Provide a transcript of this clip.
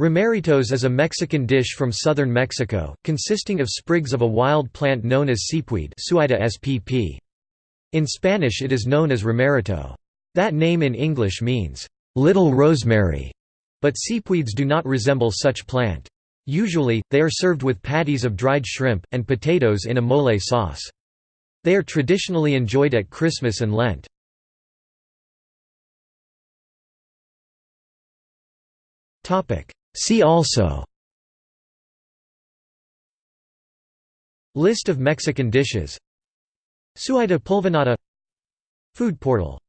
Romeritos is a Mexican dish from southern Mexico, consisting of sprigs of a wild plant known as seepweed. In Spanish it is known as romerito. That name in English means, "...little rosemary", but seepweeds do not resemble such plant. Usually, they are served with patties of dried shrimp, and potatoes in a mole sauce. They are traditionally enjoyed at Christmas and Lent. See also List of Mexican dishes Suaeda pulvinata Food portal